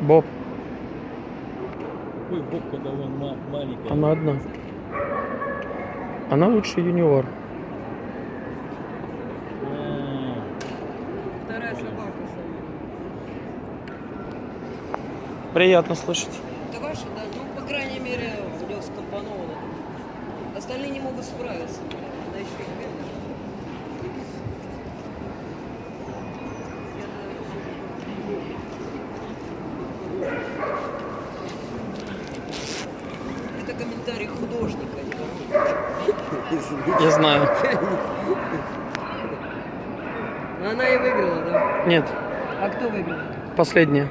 Боб, Какой бог, когда он ма- маленький. она одна. Она лучший юниор. А, Вторая собака. Приятно слышать. Это ваша, да? Ну, по крайней мере, у него скомпоновано. Остальные не могут справиться. Она еще и бедная. Это комментарий художника. Я знаю. Она и выиграла, да? Нет, А кто выиграл? последняя.